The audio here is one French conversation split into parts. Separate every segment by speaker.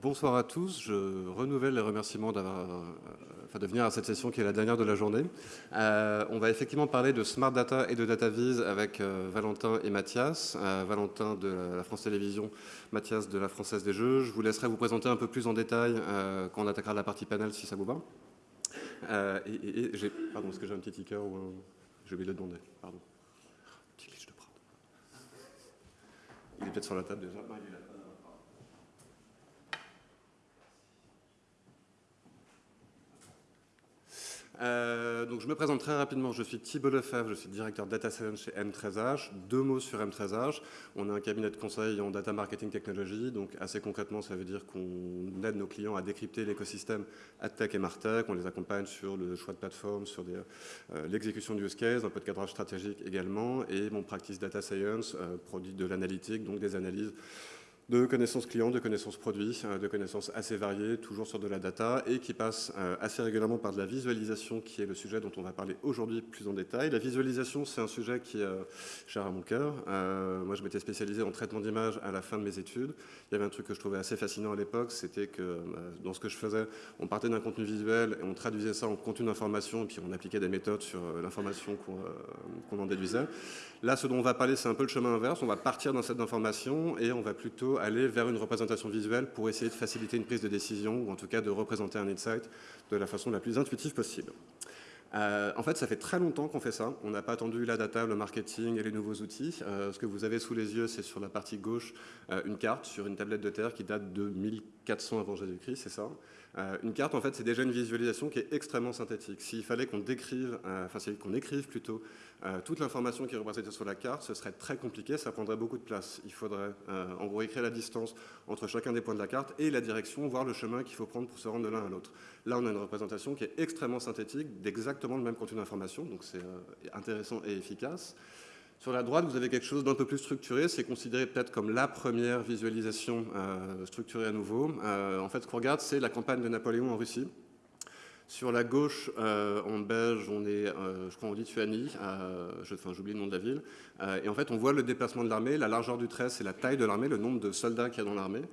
Speaker 1: bonsoir à tous. Je renouvelle les remerciements euh, de venir à cette session qui est la dernière de la journée. Euh, on va effectivement parler de Smart Data et de DataVis avec euh, Valentin et Mathias. Valentin de la France Télévisions, Mathias de la Française des Jeux. Je vous laisserai vous présenter un peu plus en détail quand on attaquera la partie panel si ça vous va. et, Pardon, est-ce que j'ai un petit ticker ou un... J'ai oublié de demander. Pardon. Il est peut-être sur la table déjà. Euh, donc je me présente très rapidement, je suis Thibault Lefebvre, je suis directeur Data Science chez M13H. Deux mots sur M13H, on a un cabinet de conseil en Data Marketing Technology, donc assez concrètement ça veut dire qu'on aide nos clients à décrypter l'écosystème AdTech et MarTech, on les accompagne sur le choix de plateforme, sur euh, l'exécution du use case, un peu de cadrage stratégique également, et mon practice Data Science euh, produit de l'analytique, donc des analyses de connaissances clients, de connaissances produits, euh, de connaissances assez variées, toujours sur de la data, et qui passe euh, assez régulièrement par de la visualisation, qui est le sujet dont on va parler aujourd'hui plus en détail. La visualisation, c'est un sujet qui est euh, cher à mon cœur. moi, je m'étais spécialisé en traitement d'images à la fin de mes études. Il y avait un truc que je trouvais assez fascinant à l'époque, c'était que dans ce que je faisais, on partait d'un contenu visuel et on traduisait ça en contenu d'information, et puis on appliquait des méthodes sur l'information qu'on en déduisait. Là, ce dont on va parler, c'est un peu le chemin inverse. On va partir d'un set d'informations et on va plutôt aller vers une représentation visuelle pour essayer de faciliter une prise de décision ou en tout cas de représenter un insight de la façon la plus intuitive possible. Euh, en fait, ça fait très longtemps qu'on fait ça. On n'a pas attendu la data, le marketing et les nouveaux outils. Euh, ce que vous avez sous les yeux, c'est sur la partie gauche euh, une carte sur une tablette de terre qui date de 1400 avant Jésus-Christ, c'est ça? Euh, une carte, en fait, c'est déjà une visualisation qui est extrêmement synthétique. S'il fallait qu'on décrive, euh, enfin, qu'on écrive plutôt euh, toute l'information qui est représentée sur la carte, ce serait très compliqué, ça prendrait beaucoup de place. Il faudrait, en gros, écrire la distance entre chacun des points de la carte et la direction, voir le chemin qu'il faut prendre pour se rendre de l'un à l'autre. Là, on a une représentation qui est extrêmement synthétique, d'exactement le même contenu d'information, donc c'est intéressant et efficace. Sur la droite, vous avez quelque chose d'un peu plus structuré. C'est considéré peut-être comme la première visualisation euh, structurée à nouveau. Euh, en fait, ce qu'on regarde, c'est la campagne de Napoléon en Russie. Sur la gauche, euh, en beige, on est, je crois, en Lituanie. enfin, j'oublie le nom de la ville. et en fait, on voit le déplacement de l'armée. La largeur du trait, c'est la taille de l'armée, le nombre de soldats qu'il y a dans l'armée.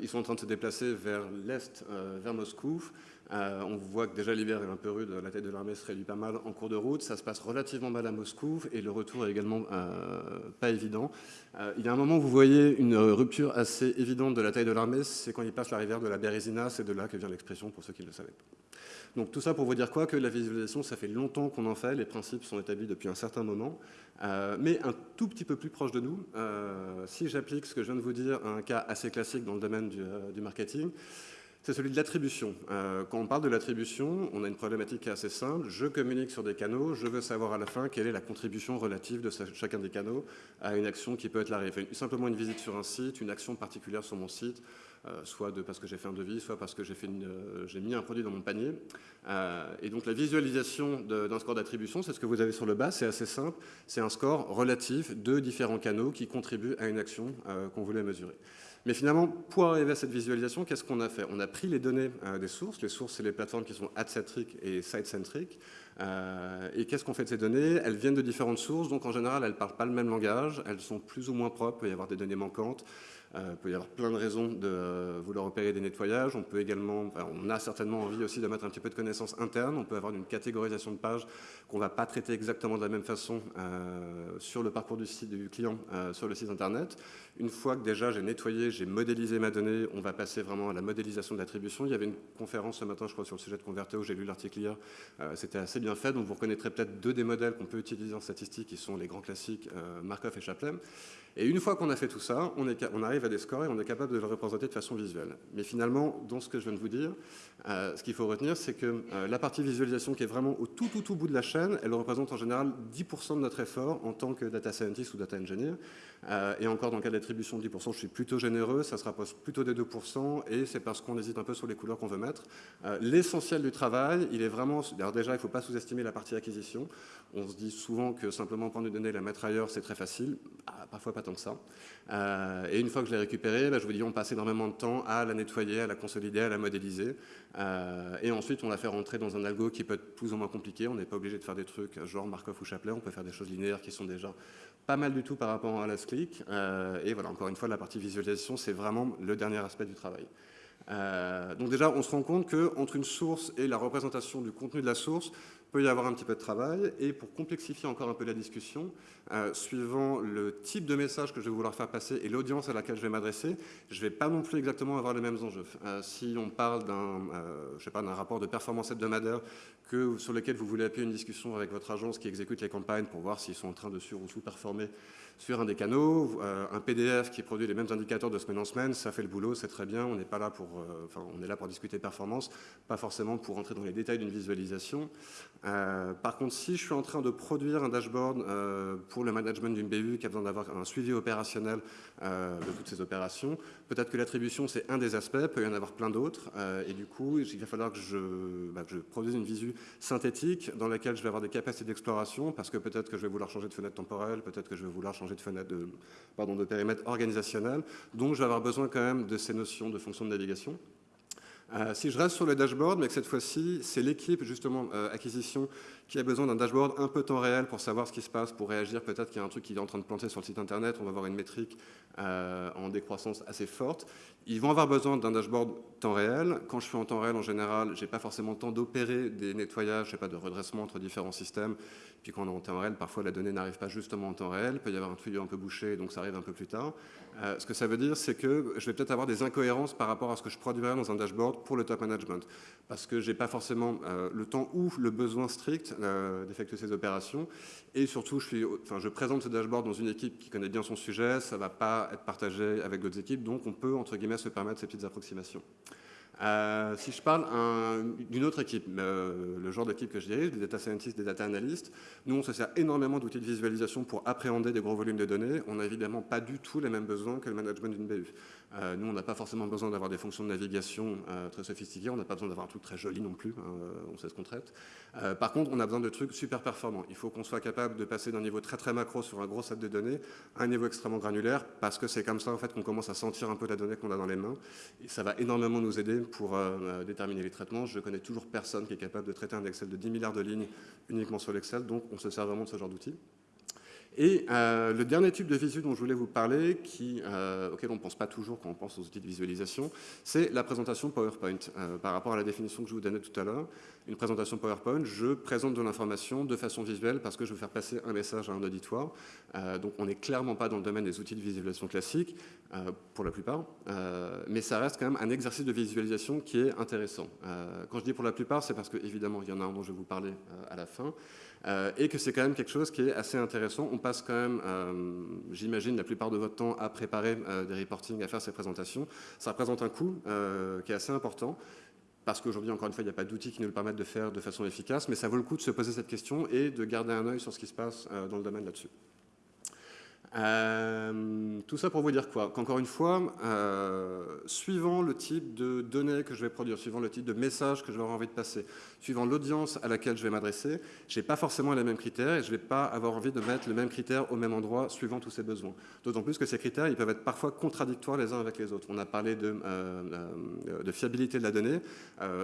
Speaker 1: ils sont en train de se déplacer vers l'est, vers Moscou. Euh, on voit que déjà l'hiver est un peu rude, la tête de l'armée se réduit pas mal en cours de route, ça se passe relativement mal à Moscou et le retour est également euh, pas évident. Euh, il y a un moment où vous voyez une rupture assez évidente de la taille de l'armée, c'est quand il passe la rivière de la Bérésina, c'est de là que vient l'expression pour ceux qui ne le savaient Donc tout ça pour vous dire quoi? Que la visualisation, ça fait longtemps qu'on en fait, les principes sont établis depuis un certain moment, mais un tout petit peu plus proche de nous. si j'applique ce que je viens de vous dire à un cas assez classique dans le domaine du marketing, c'est celui de l'attribution. Euh, quand on parle de l'attribution, on a une problématique assez simple. Je communique sur des canaux, je veux savoir à la fin quelle est la contribution relative de chacun des canaux à une action qui peut être la Simplement une visite sur un site, une action particulière sur mon site, euh, soit parce que j'ai fait un devis, soit parce que j'ai euh, mis un produit dans mon panier. et donc la visualisation d'un score d'attribution, c'est ce que vous avez sur le bas, c'est assez simple. C'est un score relatif de différents canaux qui contribuent à une action qu'on voulait mesurer. Mais finalement, pour arriver à cette visualisation, qu'est-ce qu'on a fait? On a pris les données euh, des sources. Les sources, c'est les plateformes qui sont ad-centric et site-centric. Euh, et qu'est-ce qu'on fait de ces données? Elles viennent de différentes sources, donc en général, elles ne parlent pas le même langage. Elles sont plus ou moins propres. Il peut y avoir des données manquantes. Euh, il peut y avoir plein de raisons de vouloir opérer des nettoyages. On peut également, on a certainement envie aussi de mettre un petit peu de connaissances internes. On peut avoir une catégorisation de pages qu'on ne va pas traiter exactement de la même façon euh, sur le parcours du client sur le site internet. Une fois que déjà j'ai nettoyé, j'ai modélisé ma donnée, on va passer vraiment à la modélisation de l'attribution. Il y avait une conférence ce matin, je crois, sur le sujet de Converteo, j'ai lu l'article hier, c'était assez bien fait, donc vous reconnaîtrez peut-être deux des modèles qu'on peut utiliser en statistique, qui sont les grands classiques Markov et Chaplin. Et une fois qu'on a fait tout ça, on, arrive à des scores et on est capable de le représenter de façon visuelle. Mais finalement, dans ce que je viens de vous dire, euh, ce qu'il faut retenir, c'est que euh, la partie visualisation qui est vraiment au tout, tout, tout bout de la chaîne, elle représente en général 10% de notre effort en tant que data scientist ou data engineer. Euh, et encore, dans le cas d'attribution de 10%, je suis plutôt généreux, ça se rapproche plutôt des 2%, et c'est parce qu'on hésite un peu sur les couleurs qu'on veut mettre. L'essentiel du travail, il est vraiment... Alors déjà, il ne faut pas sous-estimer la partie acquisition. On se dit souvent que simplement prendre une donnée et la mettre ailleurs, c'est très facile. Ah, parfois pas tant que ça. Euh, et une fois que je l'ai récupérée, bah, je vous dis, on passe énormément de temps à la nettoyer, à la consolider, à la modéliser. Euh, et ensuite, on la fait rentrer dans un algo qui peut être plus ou moins compliqué. On n'est pas obligé de faire des trucs genre Markov ou Chaplet. On peut faire des choses linéaires qui sont déjà pas mal du tout par rapport à la click. Euh, et voilà, encore une fois, la partie visualisation, c'est vraiment le dernier aspect du travail. Donc déjà, on se rend compte qu'entre une source et la représentation du contenu de la source, peut y avoir un petit peu de travail. Et pour complexifier encore un peu la discussion, euh, suivant le type de message que je vais vouloir faire passer et l'audience à laquelle je vais m'adresser, je ne vais pas non plus exactement avoir les mêmes enjeux. Euh, si on parle d'un d'un rapport de performance hebdomadaire sur lequel vous voulez appuyer une discussion avec votre agence qui exécute les campagnes pour voir s'ils sont en train de sur- ou sous-performer sur un des canaux, euh, un PDF qui produit les mêmes indicateurs de semaine en semaine, ça fait le boulot, c'est très bien, on n'est pas là pour, euh, enfin, on est là pour discuter performance, pas forcément pour entrer dans les détails d'une visualisation. Euh, par contre, si je suis en train de produire un dashboard pour le management d'une BU qui a besoin d'avoir un suivi opérationnel de toutes ces opérations, peut-être que l'attribution c'est un des aspects, peut y en avoir plein d'autres, et du coup, il va falloir que je, bah, que je produise une visu synthétique dans laquelle je vais avoir des capacités d'exploration, parce que peut-être que je vais vouloir changer de fenêtre temporelle, peut-être que je vais vouloir changer de, de périmètre organisationnel. Donc, je vais avoir besoin quand même de ces notions de fonction de navigation. Euh, si je reste sur le dashboard, mais que cette fois-ci, c'est l'équipe justement euh, acquisition qui a besoin d'un dashboard un peu temps réel pour savoir ce qui se passe, pour réagir. Peut-être qu'il y a un truc qui est en train de planter sur le site internet, on va avoir une métrique euh, en décroissance assez forte. Ils vont avoir besoin d'un dashboard temps réel. Quand je suis en temps réel, en général, j'ai pas forcément le temps d'opérer des nettoyages, je sais pas, de redressement entre différents systèmes. Puis quand on est en temps réel, parfois la donnée n'arrive pas justement en temps réel. Il peut y avoir un tuyau un peu bouché, donc ça arrive un peu plus tard. Euh, ce que ça veut dire, c'est que je vais peut-être avoir des incohérences par rapport à ce que je produirais dans un dashboard pour le top management. Parce que j'ai pas forcément euh, le temps ou le besoin strict euh, d'effectuer ces opérations. Et surtout, je, présente ce dashboard dans une équipe qui connaît bien son sujet, ça ne va pas être partagé avec d'autres équipes, donc on peut, entre guillemets, se permettre ces petites approximations. Euh, si je parle d'une autre équipe, euh, le genre d'équipe que je dirige, des data scientists, des data analysts, nous on se sert énormément d'outils de visualisation pour appréhender des gros volumes de données. On n'a évidemment pas du tout les mêmes besoins que le management d'une BU. Euh, nous on n'a pas forcément besoin d'avoir des fonctions de navigation très sophistiquées, on n'a pas besoin d'avoir un truc très joli non plus, hein, on sait ce qu'on traite. par contre on a besoin de trucs super performants. Il faut qu'on soit capable de passer d'un niveau très très macro sur un gros set de données à un niveau extrêmement granulaire parce que c'est comme ça en fait qu'on commence à sentir un peu la donnée qu'on a dans les mains et ça va énormément nous aider pour euh, euh, déterminer les traitements. Je connais toujours personne qui est capable de traiter un Excel de 10 milliards de lignes uniquement sur l'Excel, donc on se sert vraiment de ce genre d'outils. Et euh, le dernier type de visu dont je voulais vous parler, qui, auquel on ne pense pas toujours quand on pense aux outils de visualisation, c'est la présentation PowerPoint. par rapport à la définition que je vous donnais tout à l'heure, une présentation PowerPoint, je présente de l'information de façon visuelle parce que je veux faire passer un message à un auditoire. donc on n'est clairement pas dans le domaine des outils de visualisation classiques. Euh, pour la plupart, euh, mais ça reste quand même un exercice de visualisation qui est intéressant. Euh, quand je dis pour la plupart, c'est parce qu'évidemment, il y en a un dont je vais vous parler à la fin, et que c'est quand même quelque chose qui est assez intéressant. On passe quand même, j'imagine, la plupart de votre temps à préparer des reportings, à faire ces présentations. Ça représente un coût qui est assez important parce qu'aujourd'hui, encore une fois, il n'y a pas d'outils qui nous le permettent de faire de façon efficace, mais ça vaut le coup de se poser cette question et de garder un œil sur ce qui se passe dans le domaine là-dessus. Euh, tout ça pour vous dire quoi Qu'encore une fois, euh, suivant le type de données que je vais produire, suivant le type de message que je vais avoir envie de passer, suivant l'audience à laquelle je vais m'adresser, je n'ai pas forcément les mêmes critères et je ne vais pas avoir envie de mettre le même critère au même endroit suivant tous ces besoins. D'autant plus que ces critères, ils peuvent être parfois contradictoires les uns avec les autres. On a parlé de, euh, de fiabilité de la donnée.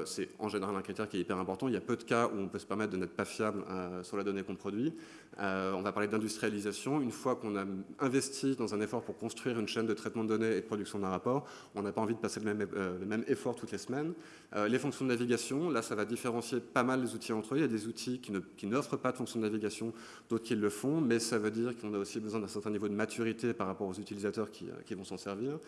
Speaker 1: C'est en général un critère qui est hyper important. Il y a peu de cas où on peut se permettre de n'être pas fiable sur la donnée qu'on produit. on va parler d'industrialisation. Une fois qu'on a investi dans un effort pour construire une chaîne de traitement de données et de production d'un rapport, on n'a pas envie de passer le même, euh, le même effort toutes les semaines. Euh, les fonctions de navigation, là, ça va différencier pas mal les outils entre eux. Il y a des outils qui n'offrent pas de fonctions de navigation, d'autres qui le font, mais ça veut dire qu'on a aussi besoin d'un certain niveau de maturité par rapport aux utilisateurs qui, euh, vont s'en servir.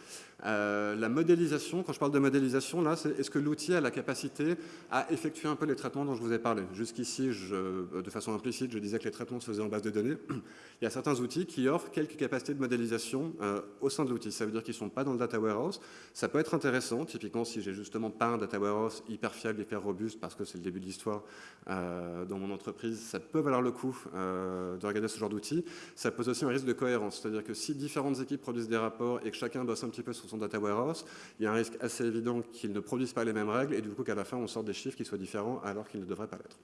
Speaker 1: la modélisation, quand je parle de modélisation, là, c'est est-ce que l'outil a la capacité à effectuer un peu les traitements dont je vous ai parlé? Jusqu'ici, de façon implicite, je disais que les traitements se faisaient en base de données. Il y a certains outils qui offrent quelques capacités de modélisation euh, au sein de l'outil. Ça veut dire qu'ils ne sont pas dans le data warehouse. Ça peut être intéressant, typiquement si j'ai justement pas un data warehouse hyper fiable, hyper robuste, parce que c'est le début de l'histoire euh, dans mon entreprise, ça peut valoir le coup euh, de regarder ce genre d'outil. Ça pose aussi un risque de cohérence, c'est-à-dire que si différentes équipes produisent des rapports et que chacun bosse un petit peu sur son data warehouse, il y a un risque assez évident qu'ils ne produisent pas les mêmes règles et du coup qu'à la fin on sort des chiffres qui soient différents alors qu'ils ne devraient pas l'être.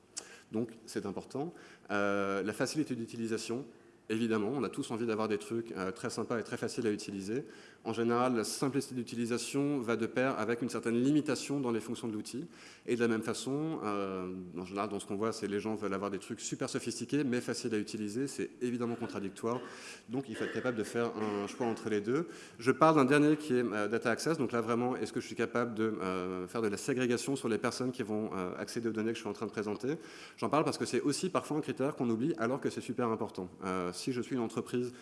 Speaker 1: Donc c'est important. la facilité d'utilisation, Évidemment, on a tous envie d'avoir des trucs très sympas et très faciles à utiliser. En général, la simplicité d'utilisation va de pair avec une certaine limitation dans les fonctions de l'outil. Et de la même façon, euh, en général, dans ce qu'on voit, c'est les gens veulent avoir des trucs super sophistiqués, mais faciles à utiliser. C'est évidemment contradictoire. Donc, il faut être capable de faire un choix entre les deux. Je parle d'un dernier qui est euh, Data Access. Donc là, vraiment, est-ce que je suis capable de euh, faire de la ségrégation sur les personnes qui vont accéder aux données que je suis en train de présenter? J'en parle parce que c'est aussi parfois un critère qu'on oublie alors que c'est super important. si je suis une entreprise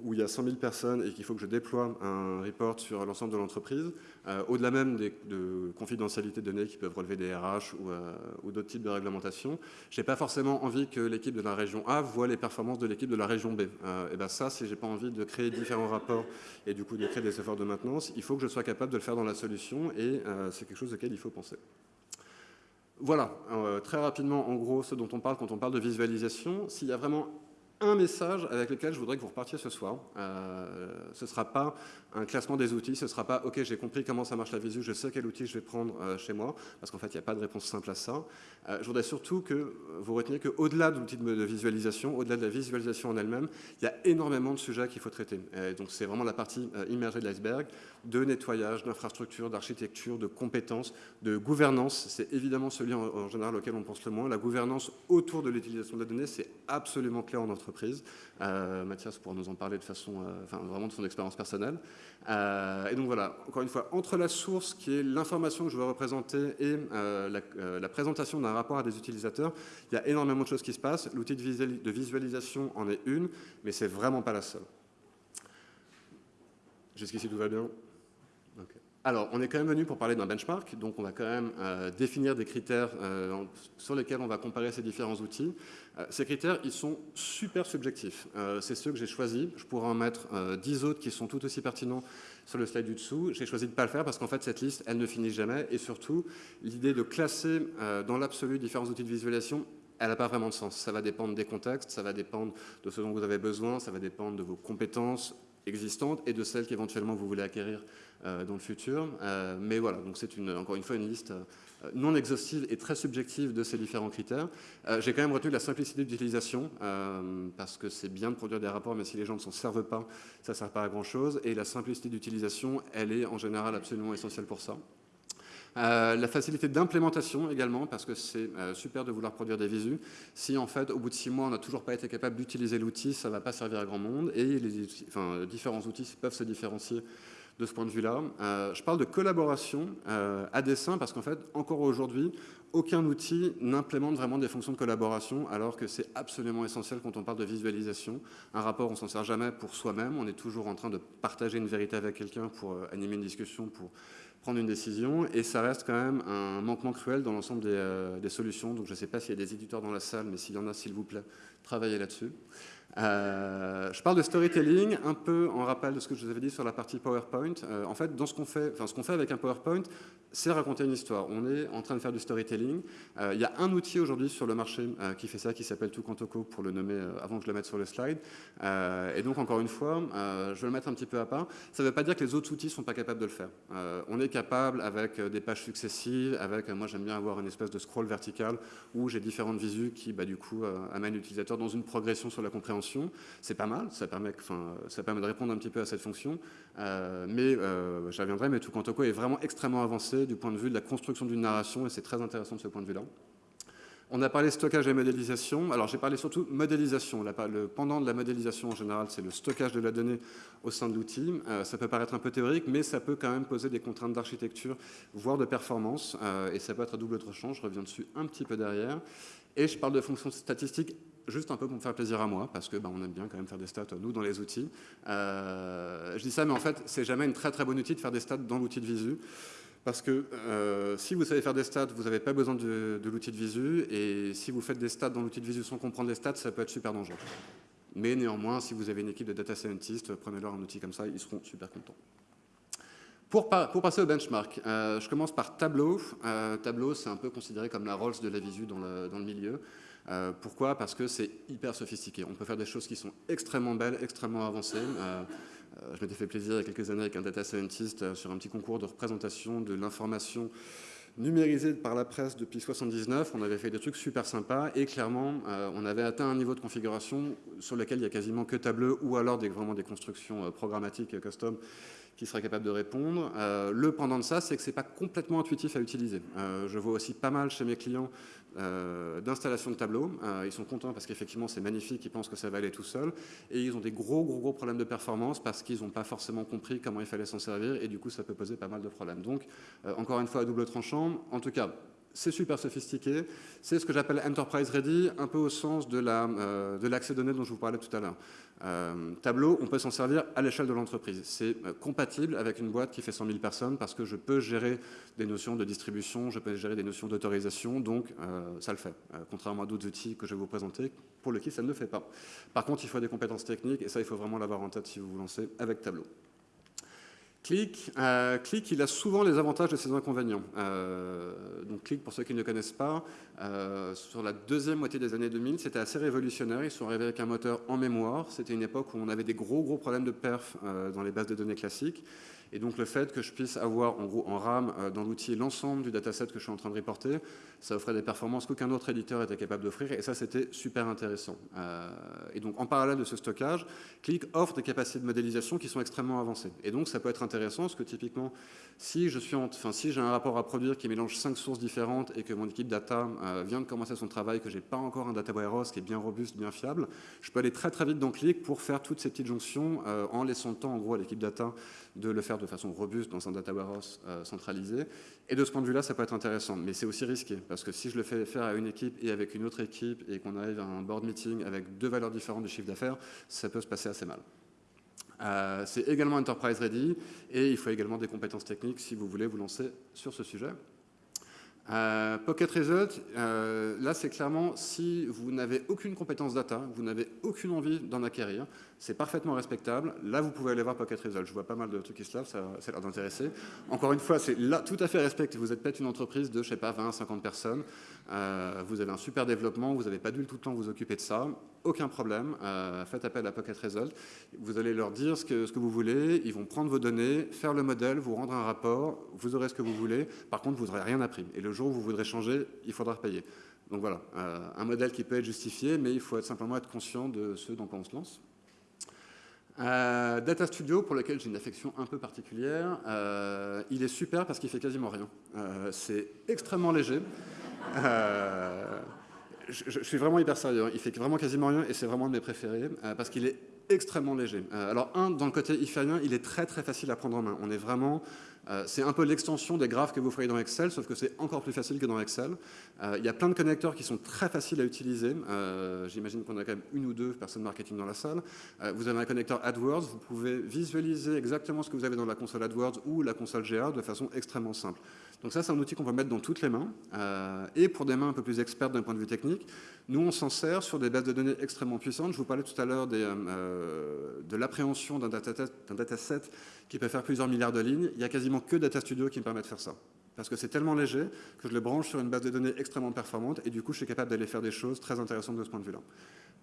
Speaker 1: où il y a 100 000 personnes et qu'il faut que je déploie un report sur l'ensemble de l'entreprise, euh, au-delà même des, de confidentialité de données qui peuvent relever des RH euh, ou, d'autres types de réglementations, je n'ai pas forcément envie que l'équipe de la région A voit les performances de l'équipe de la région B. Euh, et bien ça, si je n'ai pas envie de créer différents rapports et du coup de créer des efforts de maintenance, il faut que je sois capable de le faire dans la solution et c'est quelque chose auquel il faut penser. Voilà, très rapidement, en gros, ce dont on parle quand on parle de visualisation. S'il y a vraiment un message avec lequel je voudrais que vous repartiez ce soir. Euh, ce ne sera pas un classement des outils, ce ne sera pas « Ok, j'ai compris comment ça marche la visu, je sais quel outil je vais prendre euh, chez moi », parce qu'en fait, il n'y a pas de réponse simple à ça. Euh, je voudrais surtout que vous reteniez qu'au-delà de l'outil de, visualisation, au-delà de la visualisation en elle-même, il y a énormément de sujets qu'il faut traiter. donc, c'est vraiment la partie immergée de l'iceberg, de nettoyage, d'infrastructure, d'architecture, de compétences, de gouvernance. C'est évidemment celui en, général auquel on pense le moins. La gouvernance autour de l'utilisation de la donnée, c'est absolument clair en entreprise euh, Mathias pourra nous en parler de façon, euh, enfin, vraiment de son expérience personnelle. Euh, et donc voilà, encore une fois, entre la source qui est l'information que je veux représenter et la, présentation d'un rapport à des utilisateurs, il y a énormément de choses qui se passent. L'outil de, visualisation en est une, mais c'est vraiment pas la seule. Jusqu'ici, tout va bien? Alors, on est quand même venu pour parler d'un benchmark, donc on va quand même définir des critères sur lesquels on va comparer ces différents outils. Euh, ces critères, ils sont super subjectifs. Euh, c'est ceux que j'ai choisis. Je pourrais en mettre 10 euh, autres qui sont tout aussi pertinents sur le slide du dessous. J'ai choisi de ne pas le faire parce qu'en fait, cette liste, elle ne finit jamais. Et surtout, l'idée de classer dans l'absolu différents outils de visualisation, elle n'a pas vraiment de sens. Ça va dépendre des contextes, ça va dépendre de ce dont vous avez besoin, ça va dépendre de vos compétences existantes et de celles qu'éventuellement vous voulez acquérir dans le futur. mais voilà, donc c'est encore une fois une liste euh, non exhaustive et très subjective de ces différents critères. Euh, j'ai quand même retenu la simplicité d'utilisation, euh, parce que c'est bien de produire des rapports, mais si les gens ne s'en servent pas, ça ne sert pas à grand-chose. Et la simplicité d'utilisation, elle est en général absolument essentielle pour ça. La facilité d'implémentation également, parce que c'est super de vouloir produire des visus. Si en fait, au bout de six mois, on n'a toujours pas été capable d'utiliser l'outil, ça ne va pas servir à grand monde. Et les enfin, différents outils peuvent se différencier de ce point de vue-là. Euh, je parle de collaboration euh, à dessein parce qu'en fait, encore aujourd'hui, aucun outil n'implémente vraiment des fonctions de collaboration alors que c'est absolument essentiel quand on parle de visualisation. Un rapport, on s'en sert jamais pour soi-même, on est toujours en train de partager une vérité avec quelqu'un pour euh, animer une discussion, pour prendre une décision, et ça reste quand même un manquement cruel dans l'ensemble des, des, solutions. Donc je ne sais pas s'il y a des éditeurs dans la salle, mais s'il y en a, s'il vous plaît, travaillez là-dessus. Euh, je parle de storytelling, un peu en rappel de ce que je vous avais dit sur la partie PowerPoint. Euh, en fait, dans ce qu'on fait, enfin, ce fait avec un PowerPoint, c'est raconter une histoire. On est en train de faire du storytelling. Euh, il y a un outil aujourd'hui sur le marché qui fait ça, qui s'appelle Tukantoko, pour le nommer avant que je le mette sur le slide. et donc, encore une fois, je vais le mettre un petit peu à part. Ça ne veut pas dire que les autres outils ne sont pas capables de le faire. on est capable, avec des pages successives, avec, moi j'aime bien avoir une espèce de scroll vertical, où j'ai différentes visus qui, bah, du coup, amènent l'utilisateur dans une progression sur la compréhension c'est pas mal, ça permet, de répondre un petit peu à cette fonction, euh, mais euh, j'y reviendrai, mais Tukantoko est vraiment extrêmement avancé du point de vue de la construction d'une narration, et c'est très intéressant de ce point de vue-là. On a parlé stockage et modélisation. Alors, j'ai parlé surtout modélisation. Le pendant de la modélisation, en général, c'est le stockage de la donnée au sein de l'outil. Euh, ça peut paraître un peu théorique, mais ça peut quand même poser des contraintes d'architecture, voire de performance, et ça peut être à double tranchant. Je reviens dessus un petit peu derrière. Et je parle de fonctions statistiques juste un peu pour me faire plaisir à moi, parce que on aime bien quand même faire des stats, nous, dans les outils. Euh, je dis ça, mais en fait, c'est jamais une très très bonne outil de faire des stats dans l'outil de visu, parce que euh, si vous savez faire des stats, vous n'avez pas besoin de, l'outil de visu, et si vous faites des stats dans l'outil de visu sans comprendre les stats, ça peut être super dangereux. Mais néanmoins, si vous avez une équipe de data scientists, prenez-leur un outil comme ça, ils seront super contents. Pour, pour, passer au benchmark, euh, je commence par Tableau. Tableau, c'est un peu considéré comme la Rolls de la visu dans le, dans le milieu. Euh, pourquoi? Parce que c'est hyper sophistiqué. On peut faire des choses qui sont extrêmement belles, extrêmement avancées. Euh, euh, je m'étais fait plaisir il y a quelques années avec un data scientist sur un petit concours de représentation de l'information numérisé par la presse depuis 79, on avait fait des trucs super sympas et clairement, on avait atteint un niveau de configuration sur lequel il y a quasiment que Tableau ou alors vraiment des constructions programmatiques custom qui seraient capables de répondre. Le pendant de ça, c'est que c'est pas complètement intuitif à utiliser. je vois aussi pas mal chez mes clients d'installation de tableau. ils sont contents parce qu'effectivement c'est magnifique, ils pensent que ça va aller tout seul. Et ils ont des gros gros gros problèmes de performance parce qu'ils n'ont pas forcément compris comment il fallait s'en servir et du coup ça peut poser pas mal de problèmes. Donc encore une fois à double tranchant, en tout cas, c'est super sophistiqué. C'est ce que j'appelle Enterprise Ready, un peu au sens de euh, l'accès données dont je vous parlais tout à l'heure. Euh, Tableau, on peut s'en servir à l'échelle de l'entreprise. C'est euh, compatible avec une boîte qui fait 100 000 personnes parce que je peux gérer des notions de distribution, je peux gérer des notions d'autorisation, donc ça le fait. contrairement à d'autres outils que je vais vous présenter, pour lesquels ça ne le fait pas. Par contre, il faut des compétences techniques et ça, il faut vraiment l'avoir en tête si vous vous lancez avec Tableau. Click, euh, il a souvent les avantages et ses inconvénients. Euh, donc Click, pour ceux qui ne connaissent pas, euh, sur la deuxième moitié des années 2000, c'était assez révolutionnaire. Ils sont arrivés avec un moteur en mémoire. C'était une époque où on avait des gros gros problèmes de perf dans les bases de données classiques. Et donc le fait que je puisse avoir en gros en RAM euh, dans l'outil l'ensemble du dataset que je suis en train de reporter, ça offrait des performances qu'aucun autre éditeur était capable d'offrir et ça c'était super intéressant. Euh, et donc en parallèle de ce stockage, Click offre des capacités de modélisation qui sont extrêmement avancées. Et donc ça peut être intéressant parce que typiquement si j'ai un rapport à produire qui mélange cinq sources différentes et que mon équipe data euh, vient de commencer son travail, que j'ai pas encore un data warehouse qui est bien robuste, bien fiable, je peux aller très très vite dans Click pour faire toutes ces petites jonctions en laissant le temps en gros à l'équipe data de le faire de façon robuste dans un data warehouse euh, centralisé. Et de ce point de vue-là, ça peut être intéressant. Mais c'est aussi risqué, parce que si je le fais faire à une équipe et avec une autre équipe, et qu'on arrive à un board meeting avec deux valeurs différentes de chiffre d'affaires, ça peut se passer assez mal. Euh, c'est également enterprise ready, et il faut également des compétences techniques si vous voulez vous lancer sur ce sujet. Euh, Pocket Result, là c'est clairement si vous n'avez aucune compétence data, vous n'avez aucune envie d'en acquérir, c'est parfaitement respectable. Là vous pouvez aller voir Pocket Result. Je vois pas mal de trucs qui se lavent, ça, a l'air d'intéresser. Encore une fois, c'est là tout à fait respecté. Vous êtes peut-être une entreprise de, je sais pas, 20 50 personnes. Euh, vous avez un super développement, vous n'avez pas dû tout le temps vous occuper de ça. Aucun problème. faites appel à Pocket Result. Vous allez leur dire ce que, vous voulez. Ils vont prendre vos données, faire le modèle, vous rendre un rapport. Vous aurez ce que vous voulez. Par contre, vous n'aurez rien appris. Et le jour où vous voudrez changer, il faudra payer. Donc voilà, euh, un modèle qui peut être justifié, mais il faut simplement être conscient de ce dans on se lance. Euh, Data Studio, pour lequel j'ai une affection un peu particulière, euh, il est super parce qu'il fait quasiment rien. c'est extrêmement léger. Je, suis vraiment hyper sérieux, hein. il fait vraiment quasiment rien et c'est vraiment de mes préférés parce qu'il est extrêmement léger. alors un, dans le côté il fait rien, il est très très facile à prendre en main. On est vraiment euh, c'est un peu l'extension des graphes que vous feriez dans Excel, sauf que c'est encore plus facile que dans Excel. Euh, il y a plein de connecteurs qui sont très faciles à utiliser. Euh, j'imagine qu'on a quand même une ou deux personnes marketing dans la salle. vous avez un connecteur AdWords, vous pouvez visualiser exactement ce que vous avez dans la console AdWords ou la console GA de façon extrêmement simple. Donc ça, c'est un outil qu'on peut mettre dans toutes les mains. et pour des mains un peu plus expertes d'un point de vue technique, nous, on s'en sert sur des bases de données extrêmement puissantes. Je vous parlais tout à l'heure de l'appréhension d'un dataset, dataset qui peut faire plusieurs milliards de lignes. Il y a quasiment que Data Studio qui me permet de faire ça. Parce que c'est tellement léger que je le branche sur une base de données extrêmement performante et du coup, je suis capable d'aller faire des choses très intéressantes de ce point de vue-là.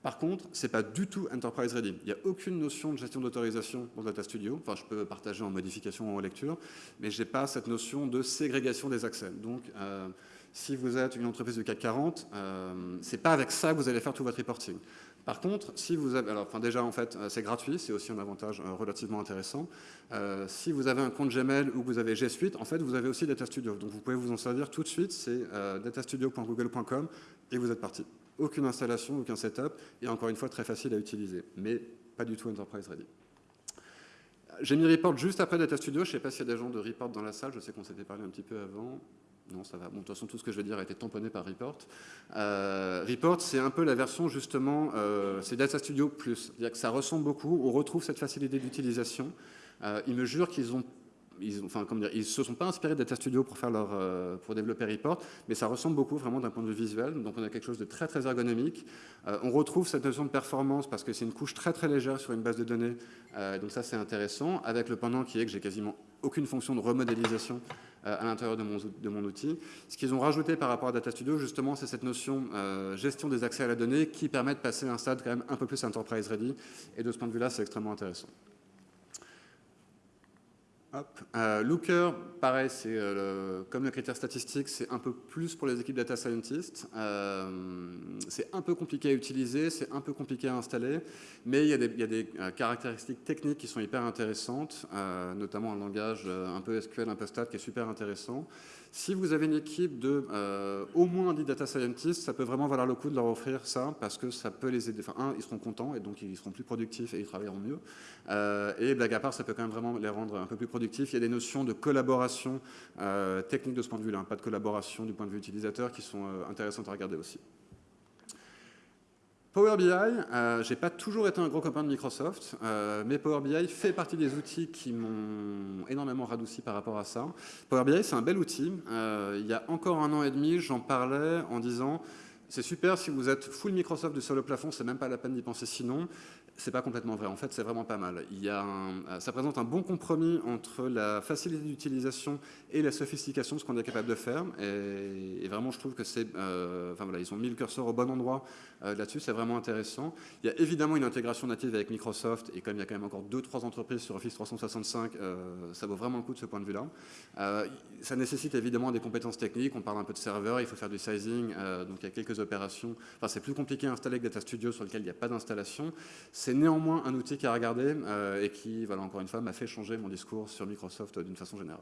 Speaker 1: Par contre, ce n'est pas du tout Enterprise Ready. Il n'y a aucune notion de gestion d'autorisation dans Data Studio. Enfin, je peux partager en modification ou en lecture, mais je n'ai pas cette notion de ségrégation des accès. Donc, euh, si vous êtes une entreprise de CAC 40, euh, ce n'est pas avec ça que vous allez faire tout votre reporting. Par contre, si vous avez, alors, déjà en fait, euh, c'est gratuit, c'est aussi un avantage euh, relativement intéressant. Euh, si vous avez un compte Gmail ou que vous avez G Suite, en fait, vous avez aussi Data Studio. Donc vous pouvez vous en servir tout de suite. C'est datastudio.google.com et vous êtes parti. Aucune installation, aucun setup, et encore une fois très facile à utiliser, mais pas du tout Enterprise Ready. J'ai mis Report juste après Data Studio. Je ne sais pas s'il y a des gens de Report dans la salle. Je sais qu'on s'était parlé un petit peu avant. Non, ça va. Bon, de toute façon, tout ce que je vais dire a été tamponné par Report. Euh, Report, c'est un peu la version, justement, euh, c'est Data Studio Plus. C'est-à-dire que ça ressemble beaucoup, on retrouve cette facilité d'utilisation. Euh, ils me jurent qu'ils ont ils, enfin, comment dire, ils se sont pas inspirés de Data Studio pour, faire leur, pour développer Report, mais ça ressemble beaucoup vraiment d'un point de vue visuel. Donc on a quelque chose de très très ergonomique. on retrouve cette notion de performance parce que c'est une couche très très légère sur une base de données. donc ça c'est intéressant. Avec le pendant qui est que j'ai quasiment aucune fonction de remodélisation à l'intérieur de mon, outil. Ce qu'ils ont rajouté par rapport à Data Studio, justement, c'est cette notion euh, gestion des accès à la donnée qui permet de passer un stade quand même un peu plus enterprise ready. Et de ce point de vue-là, c'est extrêmement intéressant. Euh, Looker, pareil, c'est euh, comme le critère statistique, c'est un peu plus pour les équipes data scientists. Euh, c'est un peu compliqué à utiliser, c'est un peu compliqué à installer, mais il y a des, y a des caractéristiques techniques qui sont hyper intéressantes, notamment un langage un peu SQL, un peu stat qui est super intéressant. Si vous avez une équipe de euh, au moins 10 data scientists, ça peut vraiment valoir le coup de leur offrir ça parce que ça peut les aider. Enfin, un, ils seront contents et donc ils seront plus productifs et ils travailleront mieux. Euh, et blague à part, ça peut quand même vraiment les rendre un peu plus productifs. Il y a des notions de collaboration euh, technique de ce point de vue-là, pas de collaboration du point de vue utilisateur qui sont intéressantes à regarder aussi. Power BI, euh, j'ai pas toujours été un gros copain de Microsoft, euh, mais Power BI fait partie des outils qui m'ont énormément radouci par rapport à ça. Power BI, c'est un bel outil. Euh, il y a encore un an et demi, j'en parlais en disant c'est super si vous êtes full Microsoft sur le plafond, c'est même pas la peine d'y penser sinon c'est pas complètement vrai. En fait, c'est vraiment pas mal. Euh, ça présente un bon compromis entre la facilité d'utilisation et la sophistication de ce qu'on est capable de faire. Et, vraiment, je trouve que c'est... Euh, enfin voilà, ils ont mis le curseur au bon endroit euh, là-dessus, c'est vraiment intéressant. Il y a évidemment une intégration native avec Microsoft, et comme il y a quand même encore deux, trois entreprises sur Office 365, ça vaut vraiment le coup de ce point de vue-là. ça nécessite évidemment des compétences techniques. On parle un peu de serveur, il faut faire du sizing, donc il y a quelques opérations. C'est plus compliqué à installer que Data Studio sur lequel il n'y a pas d'installation. C'est néanmoins un outil à regarder euh, et qui, voilà, encore une fois, m'a fait changer mon discours sur Microsoft d'une façon générale.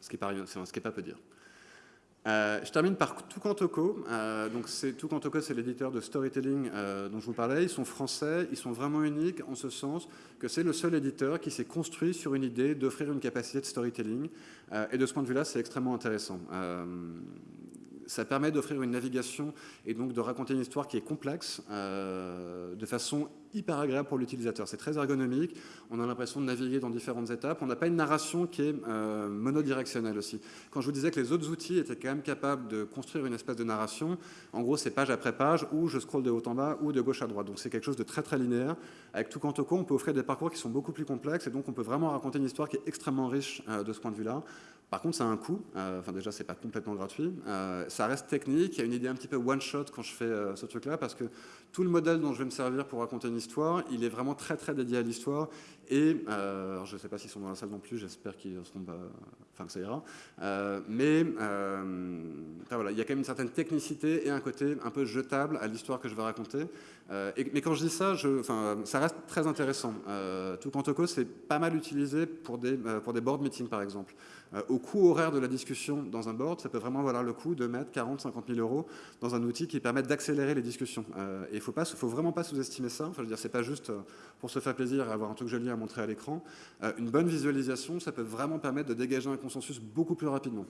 Speaker 1: Ce qui n'est pas peu dire. Euh, je termine par Tukantoko. Euh, donc Tukantoko, c'est l'éditeur de storytelling euh, dont je vous parlais. Ils sont français, ils sont vraiment uniques en ce sens que c'est le seul éditeur qui s'est construit sur une idée d'offrir une capacité de storytelling. et de ce point de vue-là, c'est extrêmement intéressant ça permet d'offrir une navigation et donc de raconter une histoire qui est complexe euh, de façon hyper agréable pour l'utilisateur. C'est très ergonomique, on a l'impression de naviguer dans différentes étapes. On n'a pas une narration qui est euh, monodirectionnelle aussi. Quand je vous disais que les autres outils étaient quand même capables de construire une espèce de narration, en gros c'est page après page, où je scrolle de haut en bas ou de gauche à droite. Donc c'est quelque chose de très très linéaire. Avec tout Toco, on peut offrir des parcours qui sont beaucoup plus complexes et donc on peut vraiment raconter une histoire qui est extrêmement riche euh, de ce point de vue-là. Par contre, ça a un coût. Euh, enfin, déjà, c'est pas complètement gratuit. Euh, ça reste technique. Il y a une idée un petit peu one-shot quand je fais euh, ce truc-là, parce que tout le modèle dont je vais me servir pour raconter une histoire, il est vraiment très, très dédié à l'histoire. Et je ne sais pas s'ils sont dans la salle non plus. J'espère qu'ils seront pas. Enfin, que ça ira. mais voilà, il y a quand même une certaine technicité et un côté un peu jetable à l'histoire que je vais raconter. mais quand je dis ça, ça reste très intéressant. tout Toco, c'est pas mal utilisé pour des, pour des board meetings, par exemple. Euh, au coût horaire de la discussion dans un board, ça peut vraiment valoir le coup de mettre 40, 50 000 euros dans un outil qui permet d'accélérer les discussions. Euh, il ne faut, vraiment pas sous-estimer ça. Enfin, je c'est pas juste euh, pour se faire plaisir et avoir un truc joli à montrer à l'écran. une bonne visualisation, ça peut vraiment permettre de dégager un consensus beaucoup plus rapidement.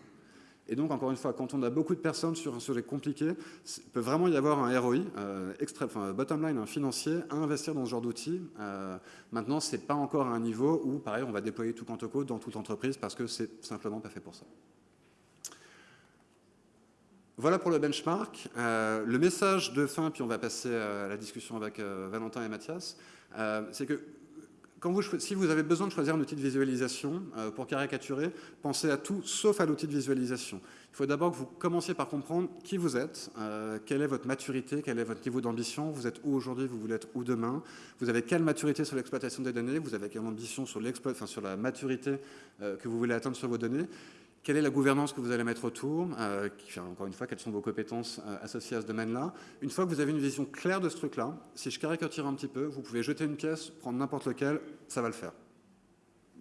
Speaker 1: Et donc, encore une fois, quand on a beaucoup de personnes sur un sujet compliqué, il peut vraiment y avoir un ROI, euh, enfin, bottom line, un financier, à investir dans ce genre d'outils. Euh, maintenant, ce n'est pas encore à un niveau où, pareil, on va déployer tout Quantoco dans toute entreprise parce que c'est simplement pas fait pour ça. Voilà pour le benchmark. Euh, le message de fin, puis on va passer à la discussion avec Valentin et Mathias, c'est que si vous avez besoin de choisir un outil de visualisation euh, pour caricaturer, pensez à tout sauf à l'outil de visualisation. Il faut d'abord que vous commenciez par comprendre qui vous êtes, euh, quelle est votre maturité, quel est votre niveau d'ambition, vous êtes où aujourd'hui, vous voulez être où demain, vous avez quelle maturité sur l'exploitation des données, vous avez quelle ambition sur, enfin, sur la maturité euh, que vous voulez atteindre sur vos données, quelle est la gouvernance que vous allez mettre autour euh, Encore une fois, quelles sont vos compétences euh, associées à ce domaine-là Une fois que vous avez une vision claire de ce truc-là, si je caricature un petit peu, vous pouvez jeter une pièce, prendre n'importe lequel, ça va le faire.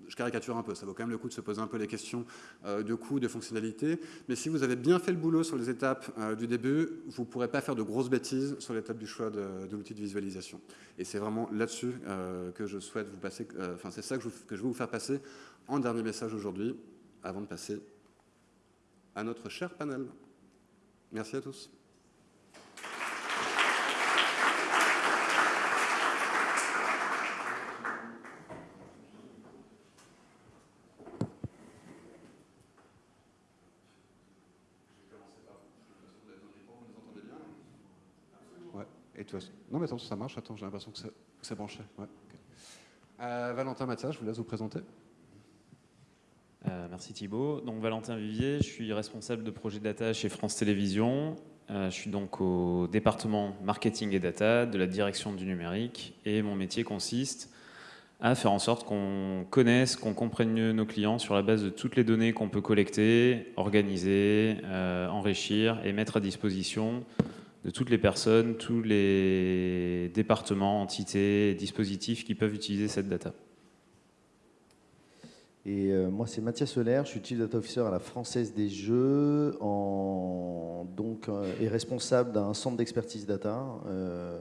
Speaker 1: Je caricature un peu, ça vaut quand même le coup de se poser un peu les questions euh, de coût, de fonctionnalité. Mais si vous avez bien fait le boulot sur les étapes du début, vous ne pourrez pas faire de grosses bêtises sur l'étape du choix de, l'outil de visualisation. Et c'est vraiment là-dessus que je souhaite vous passer, enfin c'est ça que je, que je veux vous faire passer en dernier message aujourd'hui avant de passer à notre cher panel. Merci à tous. Non mais attends, ça marche. Attends, j'ai l'impression que c'est branché. Euh, Valentin Mathias, je vous laisse vous présenter.
Speaker 2: Euh, merci Thibault. Donc Valentin Vivier, je suis responsable de projet data chez France Télévisions. Euh, je suis donc au département marketing et data de la direction du numérique et mon métier consiste à faire en sorte qu'on connaisse, qu'on comprenne mieux nos clients sur la base de toutes les données qu'on peut collecter, organiser, euh, enrichir et mettre à disposition de toutes les personnes, tous les départements, entités, dispositifs qui peuvent utiliser cette data.
Speaker 3: Et euh, moi, c'est Mathias Solaire, je suis Chief Data Officer à la Française des Jeux donc, euh, et responsable d'un centre d'expertise data, euh,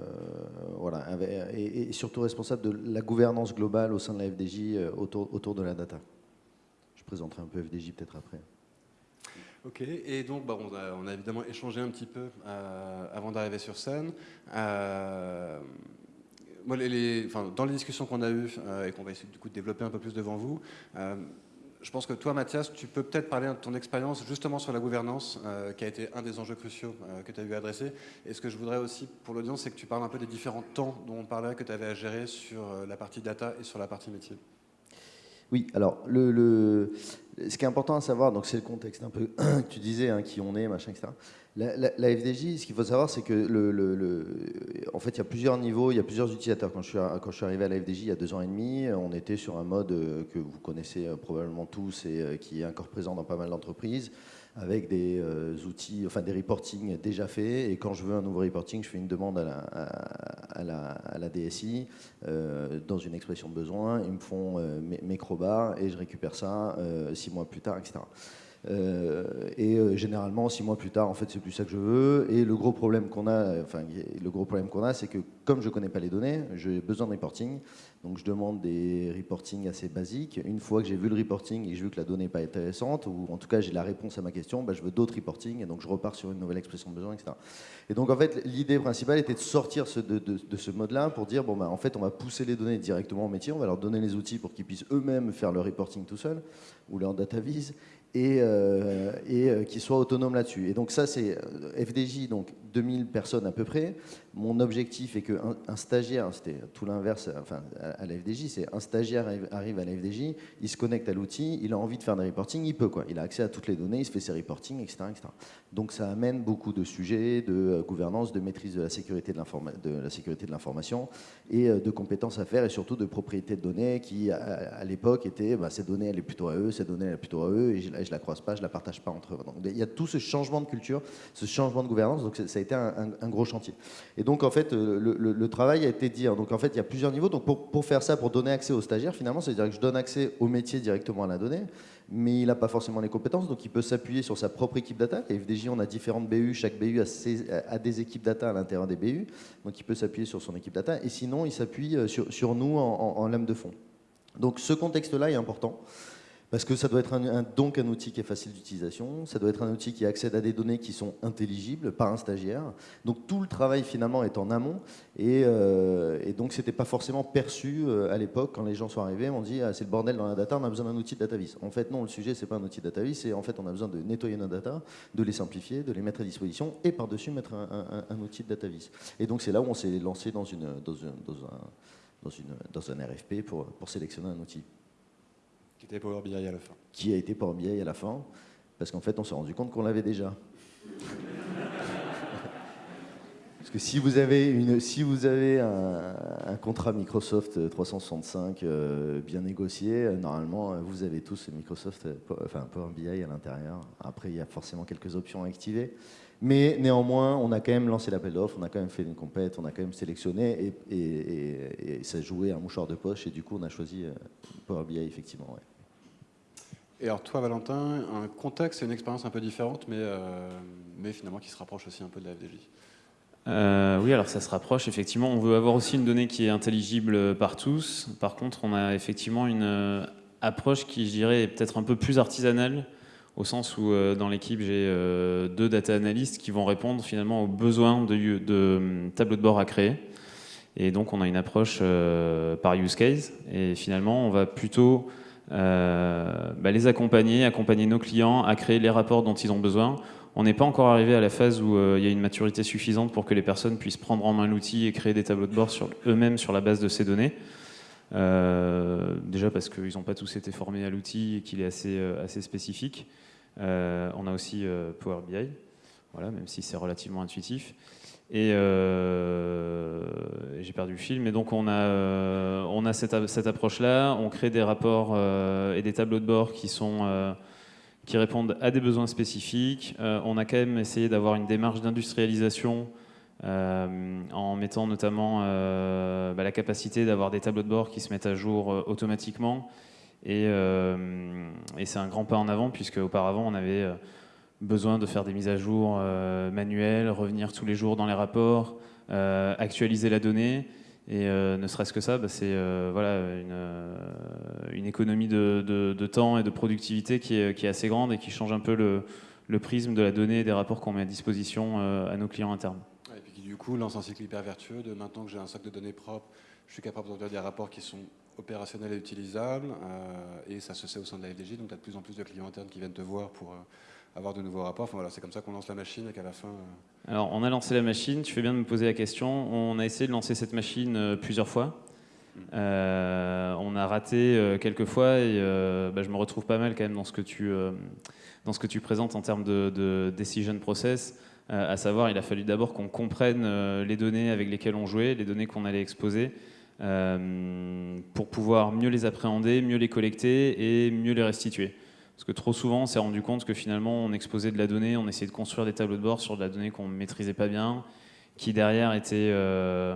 Speaker 3: voilà, et, surtout responsable de la gouvernance globale au sein de la FDJ autour, autour de la data. Je présenterai un peu FDJ peut-être après.
Speaker 1: Ok, et donc bah, on, a, évidemment échangé un petit peu avant d'arriver sur scène dans les discussions qu'on a eues euh, et qu'on va essayer du coup de développer un peu plus devant vous, euh, je pense que toi, Mathias, tu peux peut-être parler de ton expérience justement sur la gouvernance, euh, qui a été un des enjeux cruciaux que tu as eu à adresser. Et ce que je voudrais aussi pour l'audience, c'est que tu parles un peu des différents temps dont on parlait, que tu avais à gérer sur la partie data et sur la partie métier.
Speaker 3: Oui, alors le, ce qui est important à savoir, donc c'est le contexte un peu que tu disais, hein, qui on est, machin, etc. La, FDJ, ce qu'il faut savoir, c'est que le, en fait, il y a plusieurs niveaux, il y a plusieurs utilisateurs. Quand je suis, quand je suis arrivé à la FDJ il y a deux ans et demi, on était sur un mode euh, que vous connaissez euh, probablement tous et euh, qui est encore présent dans pas mal d'entreprises avec des euh, outils, enfin des reporting déjà faits. Et quand je veux un nouveau reporting, je fais une demande à la, à, la, DSI euh, dans une expression de besoin. Ils me font euh, mes, et je récupère ça six mois plus tard, etc. Euh, et euh, généralement, six mois plus tard, en fait, c'est plus ça que je veux. Et le gros problème qu'on a, enfin, le gros problème qu'on a, c'est que comme je connais pas les données, j'ai besoin de reporting. Donc, je demande des reporting assez basiques. Une fois que j'ai vu le reporting et que j'ai vu que la donnée n'est pas intéressante, ou en tout cas j'ai la réponse à ma question, bah, je veux d'autres reporting. Et donc, je repars sur une nouvelle expression de besoin, etc. Et donc, en fait, l'idée principale était de sortir de, ce mode-là pour dire, bon, bah, en fait, on va pousser les données directement au métier, on va leur donner les outils pour qu'ils puissent eux-mêmes faire le reporting tout seuls, ou leur data vise et, euh, et euh, qui soit autonome là-dessus. Et donc ça, c'est euh, FDJ, donc 2000 personnes à peu près. Mon objectif est qu'un un stagiaire, c'était tout l'inverse enfin, à la FDJ, c'est un stagiaire arrive à la FDJ, il se connecte à l'outil, il a envie de faire des reporting, il peut quoi. Il a accès à toutes les données, il se fait ses reporting, etc. Donc ça amène beaucoup de sujets de gouvernance, de maîtrise de la sécurité de l'information et de compétences à faire et surtout de propriété de données qui à, l'époque étaient bah, ces données elle est plutôt à eux, ces données elle est plutôt à eux et je, je la croise pas, je la partage pas entre eux. Donc, il y a tout ce changement de culture, ce changement de gouvernance, donc ça a été un, gros chantier. Et donc en fait euh, le, travail a été dit, donc en fait il y a plusieurs niveaux, donc pour, faire ça, pour donner accès aux stagiaires finalement, c'est-à-dire que je donne accès au métier directement à la donnée, mais il n'a pas forcément les compétences, donc il peut s'appuyer sur sa propre équipe data. À FDJ, on a différentes BU, chaque BU a, des équipes data à l'intérieur des BU, donc il peut s'appuyer sur son équipe data, et sinon il s'appuie euh, sur, sur, nous en, en lame de fond. Donc ce contexte-là est important. Parce que ça doit être un, donc un outil qui est facile d'utilisation, ça doit être un outil qui accède à des données qui sont intelligibles par un stagiaire. Donc tout le travail finalement est en amont et, euh, et donc c'était pas forcément perçu euh, à l'époque quand les gens sont arrivés, on dit ah, c'est le bordel dans la data, on a besoin d'un outil de datavis. En fait non, le sujet c'est pas un outil de datavis, c'est en fait on a besoin de nettoyer nos data, de les simplifier, de les mettre à disposition et par-dessus mettre un, outil de datavis. Et donc c'est là où on s'est lancé dans, une, dans, dans, un, dans, une, dans un RFP pour, pour sélectionner un outil.
Speaker 1: Qui était Power BI à la fin.
Speaker 3: Qui a été Power BI à la fin, parce qu'en fait, on s'est rendu compte qu'on l'avait déjà. Parce que si vous avez, une, si vous avez un, contrat Microsoft 365 euh, bien négocié, euh, normalement, euh, vous avez tous Microsoft, enfin Power BI à l'intérieur. Après, il y a forcément quelques options à activer. Mais néanmoins, on a quand même lancé l'appel d'offres, on a quand même fait une compète, on a quand même sélectionné et, et, et, ça jouait un mouchoir de poche et du coup on a choisi euh, Power BI effectivement.
Speaker 1: Et alors toi Valentin, un contexte et une expérience un peu différente mais, euh, mais finalement qui se rapproche aussi un peu de la FDJ.
Speaker 2: Euh, oui, alors ça se rapproche effectivement. On veut avoir aussi une donnée qui est intelligible par tous. Par contre, on a effectivement une approche qui, je dirais, est peut-être un peu plus artisanale au sens où euh, dans l'équipe j'ai euh, deux data analystes qui vont répondre finalement aux besoins de, de tableaux de bord à créer. Et donc on a une approche euh, par use case et finalement on va plutôt bah, les accompagner, accompagner nos clients à créer les rapports dont ils ont besoin. On n'est pas encore arrivé à la phase où il y a une maturité suffisante pour que les personnes puissent prendre en main l'outil et créer des tableaux de bord eux-mêmes sur la base de ces données. déjà parce qu'ils n'ont pas tous été formés à l'outil et qu'il est assez, assez spécifique. Euh, on a aussi euh, Power BI, voilà, même si c'est relativement intuitif. Et j'ai perdu le fil, mais donc on a, cette, approche-là, on crée des rapports et des tableaux de bord qui répondent à des besoins spécifiques. Euh, on a quand même essayé d'avoir une démarche d'industrialisation euh, en mettant notamment euh, bah, la capacité d'avoir des tableaux de bord qui se mettent à jour automatiquement. Et, et c'est un grand pas en avant, puisque auparavant on avait besoin de faire des mises à jour manuelles, revenir tous les jours dans les rapports, actualiser la donnée. Et euh, ne serait-ce que ça, bah, c'est euh, voilà, une, euh, économie de, temps et de productivité qui est, assez grande et qui change un peu le, prisme de la donnée et des rapports qu'on met à disposition à nos clients internes.
Speaker 1: et puis qui du coup lance un cycle hyper vertueux de maintenant que j'ai un socle de données propre, je suis capable d'envoyer des rapports qui sont opérationnels et utilisables, et ça se sait au sein de la FDJ, donc tu as de plus en plus de clients internes qui viennent te voir pour avoir de nouveaux rapports. Enfin, voilà, c'est comme ça qu'on lance la machine et qu'à la fin... Euh,
Speaker 2: Alors, on a lancé la machine, tu fais bien de me poser la question. On a essayé de lancer cette machine euh, plusieurs fois. Mm. Euh, on a raté quelques fois et bah, je me retrouve pas mal quand même dans ce que tu, dans ce que tu présentes en termes de, de decision process. à savoir, il a fallu d'abord qu'on comprenne les données avec lesquelles on jouait, les données qu'on allait exposer, pour pouvoir mieux les appréhender, mieux les collecter et mieux les restituer. Parce que trop souvent, on s'est rendu compte que finalement, on exposait de la donnée, on essayait de construire des tableaux de bord sur de la donnée qu'on ne maîtrisait pas bien, qui derrière était euh,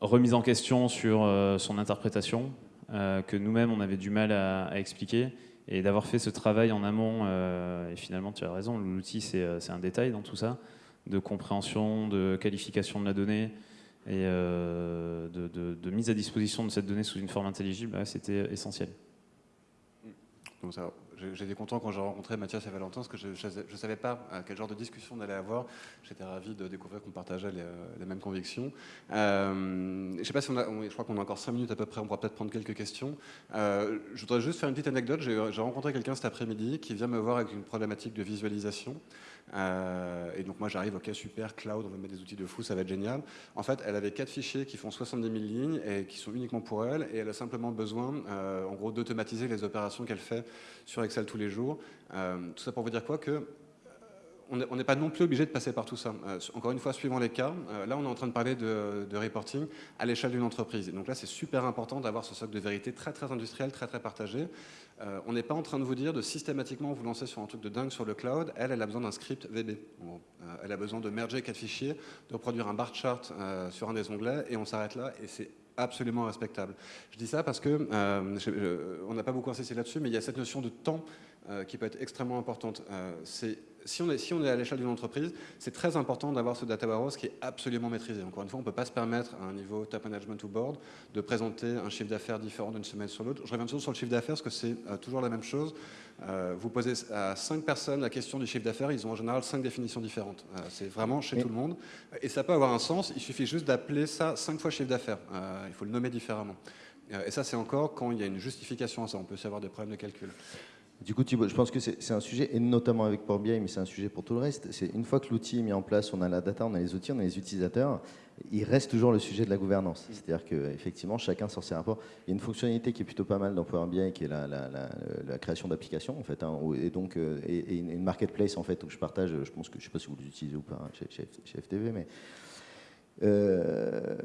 Speaker 2: remise en question sur euh, son interprétation, euh, que nous-mêmes, on avait du mal à, expliquer. Et d'avoir fait ce travail en amont, et finalement, tu as raison, l'outil, c'est un détail dans tout ça, de compréhension, de qualification de la donnée, et de, mise à disposition de cette donnée sous une forme intelligible, c'était essentiel.
Speaker 1: Donc ça, J'étais content quand j'ai rencontré Mathias et Valentin, parce que je ne savais pas à quel genre de discussion on allait avoir. J'étais ravi de découvrir qu'on partageait les, euh, mêmes convictions. Euh, je sais pas si on a, je crois qu'on a encore 5 minutes à peu près, on pourra peut-être prendre quelques questions. Euh, je voudrais juste faire une petite anecdote. J'ai rencontré quelqu'un cet après-midi qui vient me voir avec une problématique de visualisation. Euh, et donc moi j'arrive, ok super, cloud, on va mettre des outils de fou, ça va être génial. En fait, elle avait quatre fichiers qui font 70 000 lignes et qui sont uniquement pour elle, et elle a simplement besoin, euh, en gros, d'automatiser les opérations qu'elle fait sur Excel tous les jours. Euh, tout ça pour vous dire quoi que on n'est pas non plus obligé de passer par tout ça. Encore une fois, suivant les cas, là on est en train de parler de, reporting à l'échelle d'une entreprise. Et donc là c'est super important d'avoir ce socle de vérité très très industriel, très très partagé. Euh, on n'est pas en train de vous dire de systématiquement vous lancer sur un truc de dingue sur le cloud. Elle, elle a besoin d'un script VB. elle a besoin de merger quatre fichiers, de produire un bar chart sur un des onglets et on s'arrête là et c'est absolument respectable. Je dis ça parce que, on n'a pas beaucoup insisté là-dessus, mais il y a cette notion de temps qui peut être extrêmement importante. Si on est, si on est à l'échelle d'une entreprise, c'est très important d'avoir ce data warehouse qui est absolument maîtrisé. Encore une fois, on ne peut pas se permettre à un niveau top management ou board de présenter un chiffre d'affaires différent d'une semaine sur l'autre. Je reviens toujours sur le chiffre d'affaires parce que c'est euh, toujours la même chose. Euh, vous posez à cinq personnes la question du chiffre d'affaires, ils ont en général cinq définitions différentes. Euh, c'est vraiment chez tout le monde. Et ça peut avoir un sens, il suffit juste d'appeler ça cinq fois chiffre d'affaires. il faut le nommer différemment. et ça, c'est encore quand il y a une justification à ça. On peut aussi avoir des problèmes de calcul.
Speaker 3: Du coup, Thibault, je pense que c'est un sujet, et notamment avec Power BI, mais c'est un sujet pour tout le reste. C'est une fois que l'outil est mis en place, on a la data, on a les outils, on a les utilisateurs, il reste toujours le sujet de la gouvernance. C'est-à-dire qu'effectivement, chacun sort ses rapports. Il y a une fonctionnalité qui est plutôt pas mal dans Power BI, qui est la, création d'applications, en fait, hein, et donc euh, et, une marketplace, en fait, où je partage, je pense que, je sais pas si vous l'utilisez ou pas hein, chez, chez, FTV, mais euh,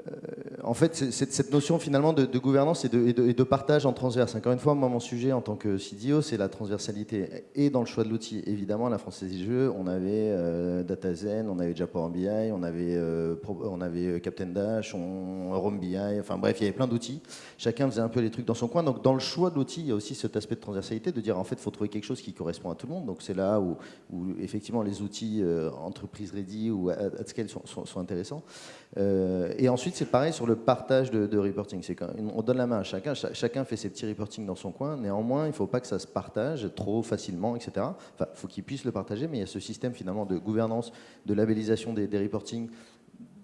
Speaker 3: en fait, cette, notion finalement de, gouvernance et de, partage en transverse. Encore une fois, moi, mon sujet en tant que CDO, c'est la transversalité. Et dans le choix de l'outil, évidemment, la Française des Jeux, on avait euh, DataZen, on avait Japan BI, on avait, euh, on avait Captain Dash, on, Rome BI, enfin bref, il y avait plein d'outils. Chacun faisait un peu les trucs dans son coin. Donc, dans le choix de l'outil, il y a aussi cet aspect de transversalité, de dire en fait, il faut trouver quelque chose qui correspond à tout le monde. Donc, c'est là où, effectivement les outils entreprise ready ou at, scale sont, sont intéressants. Euh, et ensuite, c'est pareil sur le partage de, reporting. On donne la main à chacun, chacun fait ses petits reporting dans son coin. Néanmoins, il ne faut pas que ça se partage trop facilement, etc. Il faut qu'il puisse le partager, mais il y a ce système finalement de gouvernance, de labellisation des, des reporting,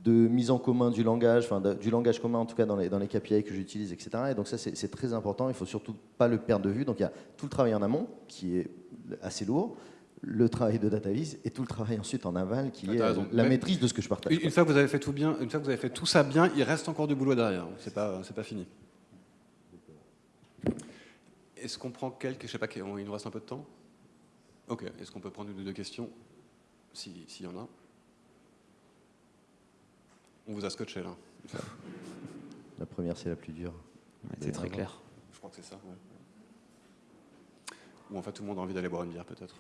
Speaker 3: de mise en commun du langage, du langage commun en tout cas dans les, dans les KPI que j'utilise, etc. Et donc ça c'est très important, il ne faut surtout pas le perdre de vue. Donc il y a tout le travail en amont qui est assez lourd, le travail de DataVis et tout le travail ensuite en aval qui est la maîtrise de ce que je partage.
Speaker 1: Une, fois que vous avez fait tout bien, une fois que vous avez fait tout ça bien, il reste encore du boulot derrière. C'est pas, c'est pas fini. Est-ce qu'on prend quelques, je sais pas, il nous reste un peu de temps? Ok. Est-ce qu'on peut prendre une ou deux questions, s'il y en a. On vous a scotché là.
Speaker 3: La première, c'est la plus dure.
Speaker 2: C'est très clair.
Speaker 1: Je crois que c'est ça. ouais. Ou en fait tout le monde a envie d'aller boire une bière peut-être.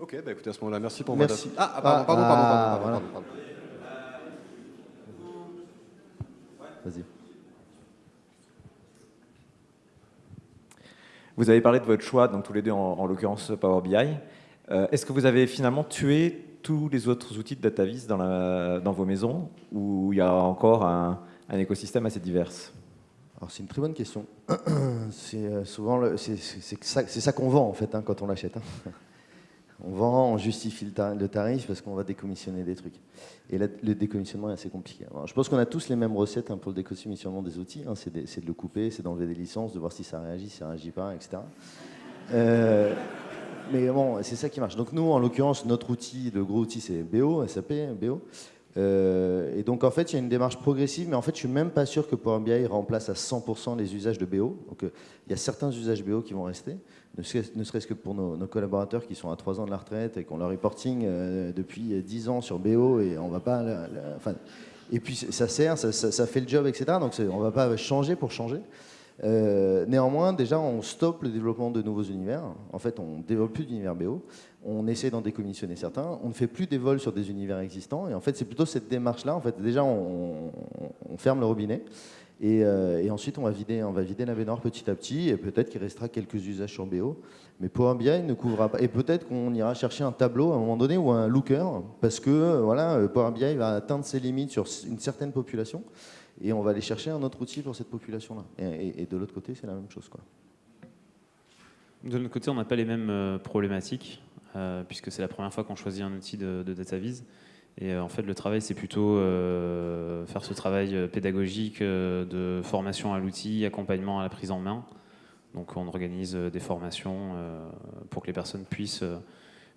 Speaker 1: Ok, bah écoutez à ce moment-là, merci pour
Speaker 3: Merci.
Speaker 1: votre... Ah, ah, pardon, pardon,
Speaker 3: Ah,
Speaker 1: pardon, pardon,
Speaker 3: voilà.
Speaker 1: pardon, pardon.
Speaker 3: Vas-y.
Speaker 4: Vous avez parlé de votre choix, donc tous les deux en, en l'occurrence Power BI. Euh, Est-ce que vous avez finalement tué tous les autres outils de DataVis dans, la- dans vos maisons ou il y a encore un, un écosystème assez divers?
Speaker 3: C'est une très bonne question. C'est euh, souvent le- c'est ça, qu'on vend en fait hein, quand on l'achète. hein. On vend, on justifie le, tar- le tarif parce qu'on va décommissionner des trucs. Et le décommissionnement est assez compliqué. Je pense qu'on a tous les mêmes recettes hein, pour le décommissionnement des outils. c'est de le couper, c'est d'enlever des licences, de voir si ça réagit, si ça réagit pas, etc. Euh, mais bon, c'est ça qui marche. Donc nous, en l'occurrence, notre outil, le gros outil, c'est BO, SAP, BO. Euh, et donc en fait, il y a une démarche progressive, mais en fait, je suis même pas sûr que Power BI remplace à 100% les usages de BO. Donc euh, il y a certains usages BO qui vont rester, ne serait- ne serait-ce que pour nos, collaborateurs qui sont à 3 ans de la retraite et qui ont leur reporting euh, depuis 10 ans sur BO et on va pas, et puis ça sert, ça, fait le job, etc. Donc on va pas changer pour changer. Euh, néanmoins, déjà, on stoppe le développement de nouveaux univers. En fait, on ne développe plus d'univers BO. On essaie d'en décommissionner certains. On ne fait plus des vols sur des univers existants. Et en fait, c'est plutôt cette démarche-là. En fait, déjà, on, ferme le robinet. Et, euh, et ensuite, on va vider, on va vider la baignoire petit à petit. Et peut-être qu'il restera quelques usages sur BO. Mais Power BI ne couvrira pas. Et peut-être qu'on ira chercher un tableau à un moment donné ou un looker. Parce que euh, voilà, Power BI va atteindre ses limites sur une certaine population. Et on va aller chercher un autre outil pour cette population-là. Et, de l'autre côté, c'est la même chose. Quoi.
Speaker 2: De notre côté, on n'a pas les mêmes euh, problématiques, euh, puisque c'est la première fois qu'on choisit un outil de, de. Et euh, en fait, le travail, c'est plutôt faire ce travail pédagogique de formation à l'outil, accompagnement à la prise en main. Donc, on organise des formations pour que les personnes puissent,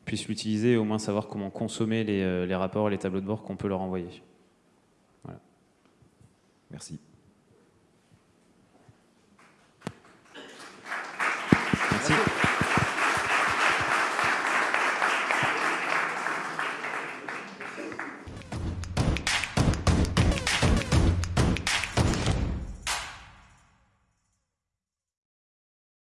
Speaker 2: puissent l'utiliser et au moins savoir comment consommer les, les rapports et les tableaux de bord qu'on peut leur envoyer.
Speaker 4: Merci.